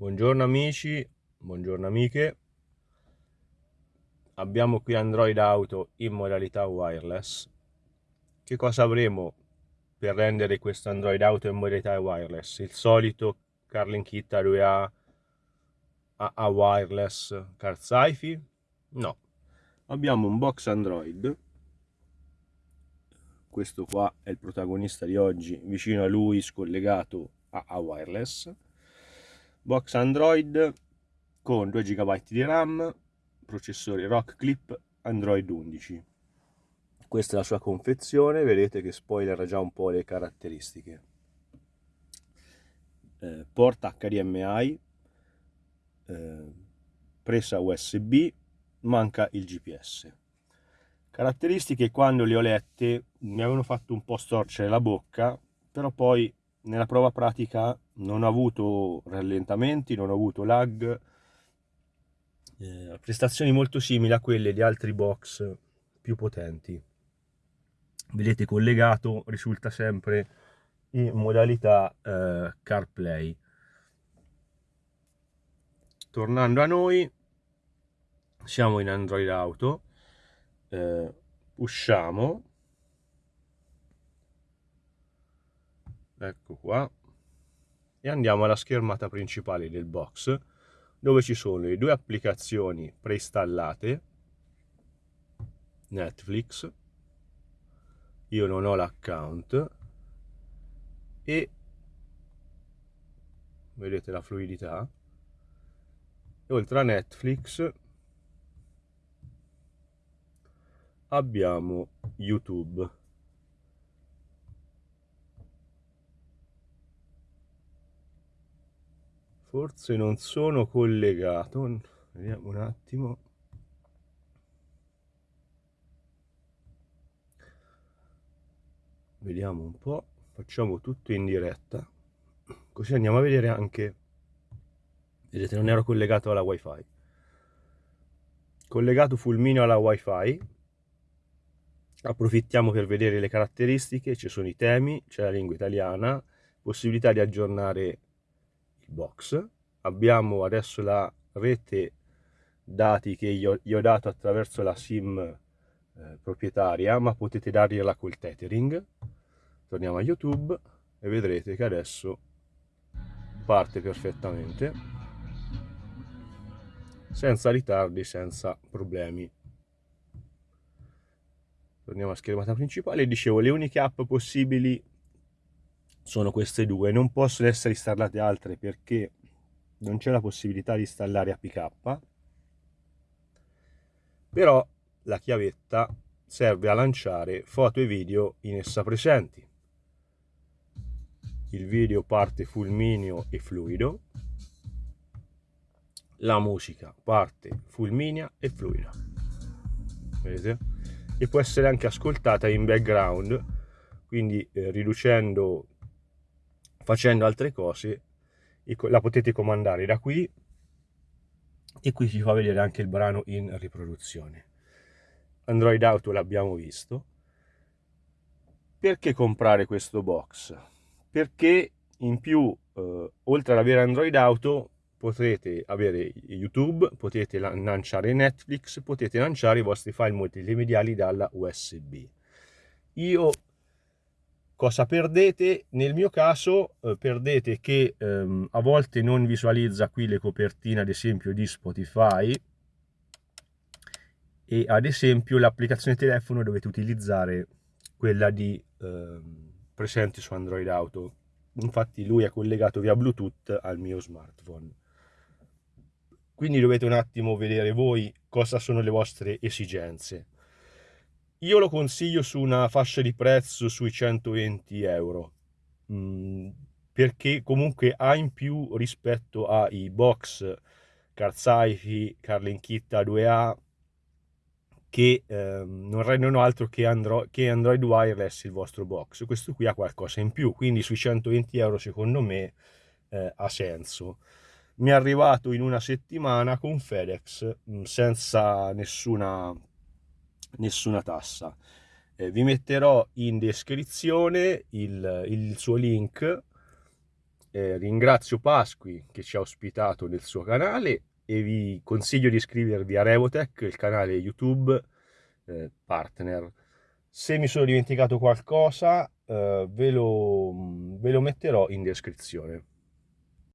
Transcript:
Buongiorno amici, buongiorno amiche. Abbiamo qui Android Auto in modalità wireless. Che cosa avremo per rendere questo Android Auto in modalità wireless? Il solito Carlin Kit A2A a wireless car sci-fi? No. Abbiamo un box Android. Questo qua è il protagonista di oggi, vicino a lui scollegato a wireless box Android con 2 GB di RAM, processore Rock Clip Android 11. Questa è la sua confezione, vedete che spoiler già un po' le caratteristiche. Eh, porta HDMI, eh, presa USB, manca il GPS. Caratteristiche quando le ho lette mi avevano fatto un po' storcere la bocca, però poi nella prova pratica non ho avuto rallentamenti, non ho avuto lag, eh, prestazioni molto simili a quelle di altri box più potenti. Vedete collegato risulta sempre in modalità eh, CarPlay. Tornando a noi, siamo in Android Auto, eh, usciamo ecco qua. E andiamo alla schermata principale del box dove ci sono le due applicazioni preinstallate. Netflix. Io non ho l'account. E vedete la fluidità. E oltre a Netflix abbiamo YouTube forse non sono collegato. Vediamo un attimo. Vediamo un po' facciamo tutto in diretta. Così andiamo a vedere anche. Vedete non ero collegato alla wifi. Collegato fulmineo alla wifi. Approfittiamo per vedere le caratteristiche. Ci sono i temi c'è la lingua italiana possibilità di aggiornare box abbiamo adesso la rete dati che io, io ho dato attraverso la sim eh, proprietaria ma potete dargliela col tethering. Torniamo a youtube e vedrete che adesso parte perfettamente senza ritardi senza problemi. Torniamo a schermata principale. Dicevo le uniche app possibili sono queste due non possono essere installate altre perché non c'è la possibilità di installare APK però la chiavetta serve a lanciare foto e video in essa presenti. Il video parte fulmineo e fluido. La musica parte fulminea e fluida. Vedete? E può essere anche ascoltata in background quindi eh, riducendo facendo altre cose la potete comandare da qui e qui ci fa vedere anche il brano in riproduzione Android Auto l'abbiamo visto perché comprare questo box? perché in più eh, oltre ad avere Android Auto potrete avere YouTube, potete lanciare Netflix, potete lanciare i vostri file multimediali dalla USB. Io Cosa perdete? Nel mio caso eh, perdete che ehm, a volte non visualizza qui le copertine ad esempio di Spotify e ad esempio l'applicazione telefono dovete utilizzare quella di ehm, presente su Android Auto. Infatti lui è collegato via Bluetooth al mio smartphone. Quindi dovete un attimo vedere voi cosa sono le vostre esigenze. Io lo consiglio su una fascia di prezzo sui 120 euro, mm, perché comunque ha in più rispetto ai box Carzaifi, Carlin Kit A2A, che eh, non rendono altro che, Andro che Android Wireless il vostro box. Questo qui ha qualcosa in più, quindi sui 120 euro secondo me eh, ha senso. Mi è arrivato in una settimana con FedEx mm, senza nessuna nessuna tassa. Eh, vi metterò in descrizione il, il suo link eh, ringrazio Pasqui che ci ha ospitato nel suo canale e vi consiglio di iscrivervi a Revotech, il canale YouTube eh, partner. Se mi sono dimenticato qualcosa eh, ve, lo, ve lo metterò in descrizione.